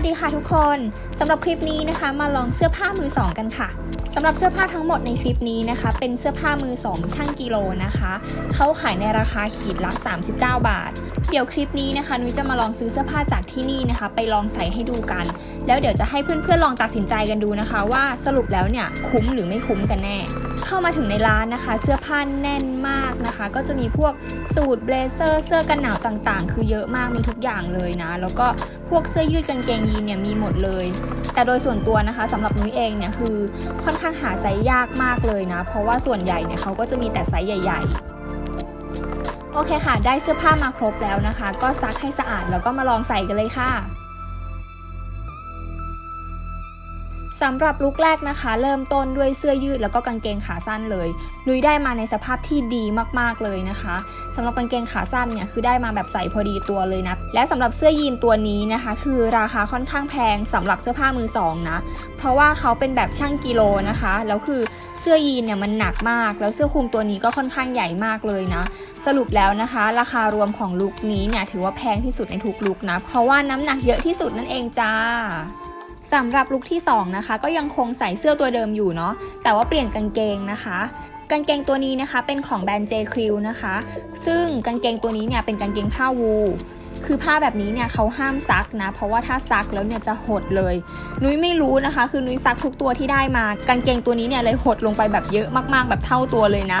วัสดีค่ะทุกคนสำหรับคลิปนี้นะคะมาลองเสื้อผ้ามือสองกันค่ะสำหรับเสื้อผ้าทั้งหมดในคลิปนี้นะคะ เป็นเสื้อผ้ามือสองช่างกิโลนะคะเขาขายในราคาขีดละ 39 บาท เดี๋ยวคลิปนี้นะคะนุ้ยจะมาลองซื้อเสื้อผ้าจากที่นี่นะคะ ไปลองใส่ให้ดูกัน แล้วเดี๋ยวจะให้เพื่อนๆลองตัดสินใจกันดูนะคะ ว่าสรุปแล้วเนี่ยคุ้มหรือไม่คุ้มกันแน่ เข้ามาถึงในร้านนะคะ เสื้อผ้าแน่นมากนะคะ ก็จะมีพวกสูทเบลเซอร์เสื้อกันหนาวต่างๆ คือเยอะมากมีทุกอย่างเลยนะ แล้วก็พวกเสื้อยืดกางเกงยีนเนี่ยมีหมดเลย แต่โดยส่วนตัวนะคะสำหรับนุ้ยเองเนี่ยคือค่อนข้างหาไซส์ยากมากเลยนะ เพราะว่าส่วนใหญ่เนี่ยเขาก็จะมีแต่ไซส์ใหญ่ ๆโอเคค่ะ ได้เสื้อผ้ามาครบแล้วนะคะ ก็ซักให้สะอาดแล้วก็มาลองใส่กันเลยค่ะ สำหรับลุคแรกนะคะ เริ่มต้นด้วยเสื้อยืดแล้วก็กางเกงขาสั้นเลยนุ้ยได้มาในสภาพที่ดีมากๆเลยนะคะสำหรับกางเกงขาสั้นเนี่ยคือได้มาแบบใส่พอดีตัวเลยนะและสำหรับเสื้อยีนตัวนี้นะคะ คือราคาค่อนข้างแพงสำหรับเสื้อผ้ามือสองนะเพราะว่าเขาเป็นแบบช่างกิโลนะคะแล้วคือเสื้อยีนเนี่ยมันหนักมาก แล้วเสื้อคลุมตัวนี้ก็ค่อนข้างใหญ่มากเลยนะ สรุปแล้วนะคะ ราคารวมของลุคนี้เนี่ยถือว่าแพงที่สุดในทุกลุคนะเพราะว่าน้ำหนักเยอะที่สุดนั่นเองจ้า สำหรับลุคที่2นะคะก็ยังคงใส่เสื้อตัวเดิมอยู่เนาะแต่ว่าเปลี่ยนกางเกงนะคะกางเกงตัวนี้นะคะเป็นของแบรนด์ J Crew นะคะ ซึ่งกางเกงตัวนี้เนี่ยเป็นกางเกงผ้าวูลคือผ้าแบบนี้เนี่ยเขาห้ามซักนะ เพราะว่าถ้าซักแล้วเนี่ยจะหดเลย นุ้ยไม่รู้นะคะ คือนุ้ยซักทุกตัวที่ได้มากางเกงตัวนี้เนี่ยเลยหดลงไปแบบเยอะมากๆ แบบเท่าตัวเลยนะ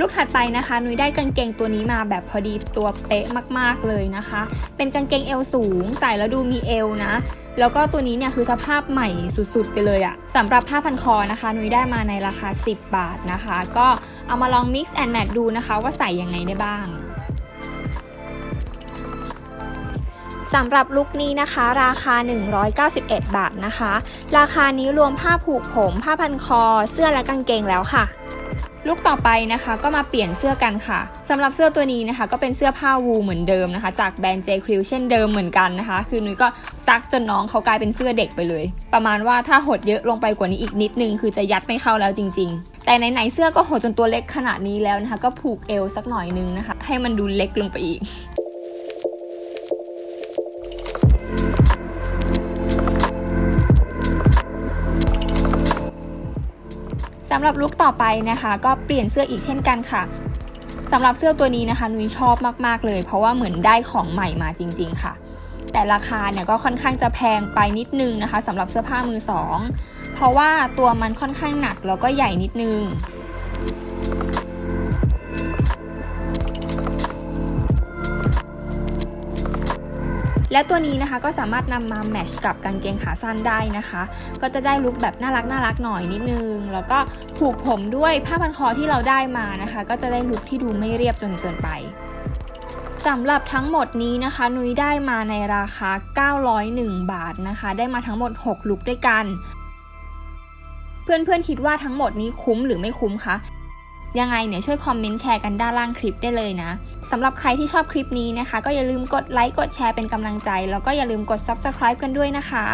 ลูกถัดไปนะคะนุ้ยได้กางเกงตัวนี้มาแบบพอดีตัวเป๊ะมากๆเลยนะคะ เป็นกางเกงเอวสูง ใส่แล้วดูมีเอวนะ แล้วก็ตัวนี้เนี่ยคือสภาพใหม่สุดๆไปเลยอะสำหรับผ้าพันคอนะคะนุ้ยได้มาในราคา 10 บาทนะคะ ก็เอามาลอง mix and match ดูนะคะ ว่าใส่ยังไงได้บ้างสำหรับลุคนี้นะคะ ราคา 191 บาทนะคะ ราคานี้รวมผ้าผูกผม ผ้าพันคอ เสื้อและกางเกงแล้วค่ะ ลุกต่อไปนะคะก็มาเปลี่ยนเสื้อกันค่ะสำหรับเสื้อตัวนี้นะคะ ก็เป็นเสื้อผ้าวูเหมือนเดิมนะคะ จากแบรนด์ J Crew เช่นเดิมเหมือนกันนะคะ คือนุ้ยก็ซักจนน้องเขากลายเป็นเสื้อเด็กไปเลย ประมาณว่าถ้าหดเยอะลงไปกว่านี้อีกนิดนึง คือจะยัดไม่เข้าแล้วจริง ๆ แต่ไหนๆเสื้อก็หดจนตัวเล็กขนาดนี้แล้วนะคะ ก็ผูกเอวสักหน่อยนึงนะคะ ให้มันดูเล็กลงไปอีกำหรับลุคต่อไปนะคะ ก็เปลี่ยนเสื้ออีกเช่นกันค่ะสำหรับเสื้อตัวนี้นะคะนุ้ยชอบมากๆเลย เพราะว่าเหมือนได้ของใหม่มาจริง ๆค่ะ แต่ราคาเนี่ยก็ค่อนข้างจะแพงไปนิดนึงนะคะสำหรับเสื้อผ้ามือสองเพราะว่าตัวมันค่อนข้างหนักแล้วก็ใหญ่นิดนึง และตัวนี้นะคะก็สามารถนำมาแมชกับกางเกงขาสั้นได้นะคะ ก็จะได้ลุคแบบน่ารักน่ารักหน่อยนิดนึง แล้วก็ผูกผมด้วยผ้าพันคอที่เราได้มานะคะ ก็จะได้ลุคที่ดูไม่เรียบจนเกินไปสำหรับทั้งหมดนี้นะคะ นุ้ยได้มาในราคา 901 บาทนะคะ ได้มาทั้งหมด 6 ลุคด้วยกัน เพื่อนๆคิดว่าทั้งหมดนี้คุ้มหรือไม่คุ้มคะ ยังไงเนี่ยช่วยคอมเมนต์แชร์กันด้านล่างคลิปได้เลยนะสำหรับใครที่ชอบคลิปนี้นะคะ ก็อย่าลืมกดไลค์กดแชร์เป็นกำลังใจ แล้วก็อย่าลืมกด Subscribe กันด้วยนะคะ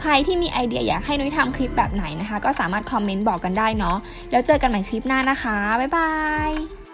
ใครที่มีไอเดียอยากให้นุ้ยทำคลิปแบบไหนนะคะ ก็สามารถคอมเมนต์บอกกันได้เนาะแล้วเจอกันใหม่คลิปหน้านะคะบ๊ายบาย